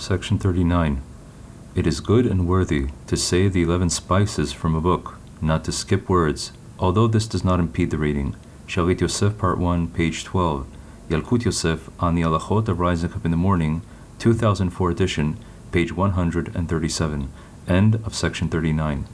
Section 39. It is good and worthy to say the eleven spices from a book, not to skip words, although this does not impede the reading. Shalit Yosef, Part 1, page 12. Yalkut Yosef on the Halachot of Rising Up in the Morning, 2004 edition, page 137. End of section 39.